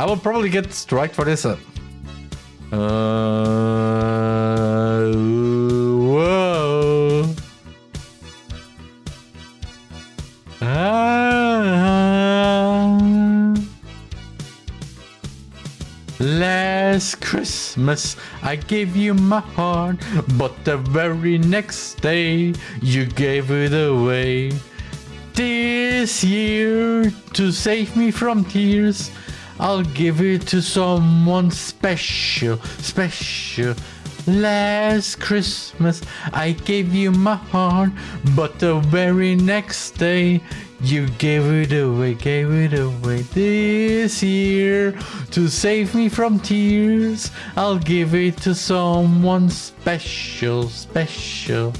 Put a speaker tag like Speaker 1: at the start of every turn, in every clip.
Speaker 1: I will probably get strike for this. Uh, uh whoa. Last Christmas I gave you my heart, but the very next day you gave it away. This year, to save me from tears, I'll give it to someone special, special. Last Christmas I gave you my heart, but the very next day you gave it away, gave it away. This year, to save me from tears, I'll give it to someone special, special.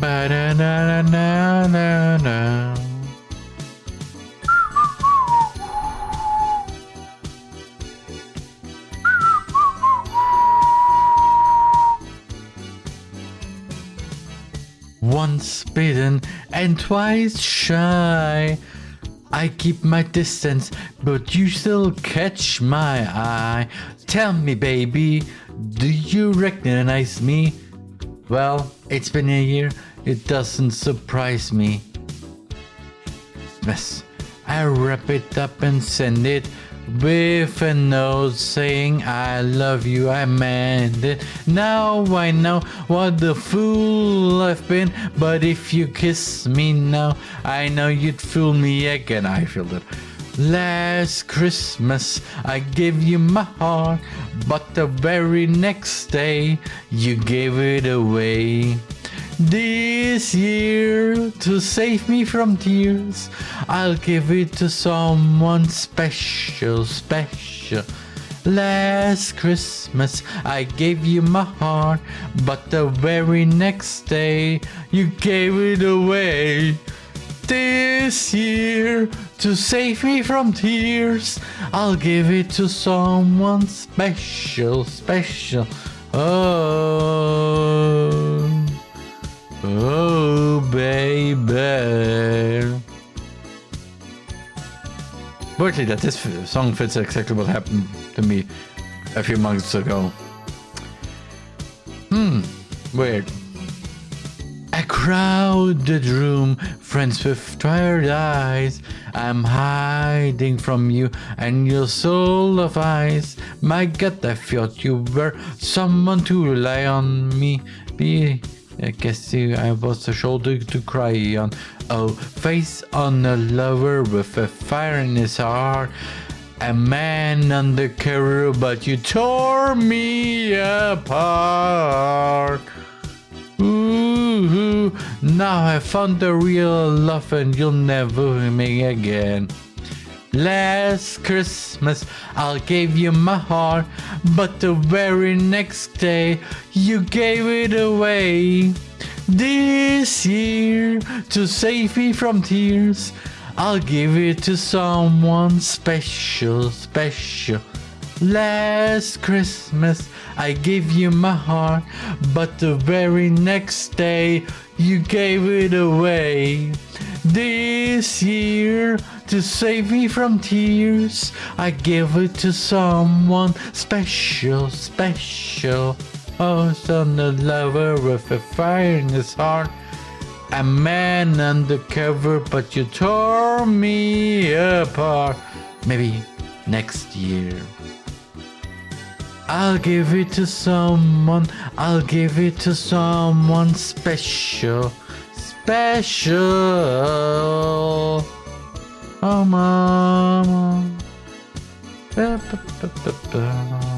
Speaker 1: Ba-da-na-na-na-na. Once bitten and twice shy. I keep my distance, but you still catch my eye. Tell me, baby, do you recognize me? Well, it's been a year, it doesn't surprise me. Yes, I wrap it up and send it with a note saying I love you, I meant it. Now I know what the fool I've been, but if you kiss me now, I know you'd fool me again. I feel that. Last Christmas I gave you my heart, but the very next day you gave it away. This year, to save me from tears, I'll give it to someone special, special. Last Christmas I gave you my heart, but the very next day you gave it away. This year, to save me from tears, I'll give it to someone special, special. Oh, baby. Weirdly, that this song fits exactly what happened to me a few months ago. Hmm, weird. A crowded room, friends with tired eyes. I'm hiding from you and your soul of ice. My God, I thought you were someone to rely on me. Be, I guess I was a shoulder to cry on. Oh, face on a lover with a fire in his heart. A man undercover, but you tore me apart. Ooh, now I found the real love and you'll never me again. Last Christmas I gave you my heart, but the very next day you gave it away. This year, to save me from tears, I'll give it to someone special, special. Last Christmas I gave you my heart, but the very next day you gave it away. This year, to save me from tears, I give it to someone special, special. Oh, son, a lover with a fire in his heart. A man undercover, but you tore me apart. Maybe next year. I'll give it to someone, I'll give it to someone special, special. Oh, mama. Ba, ba, ba,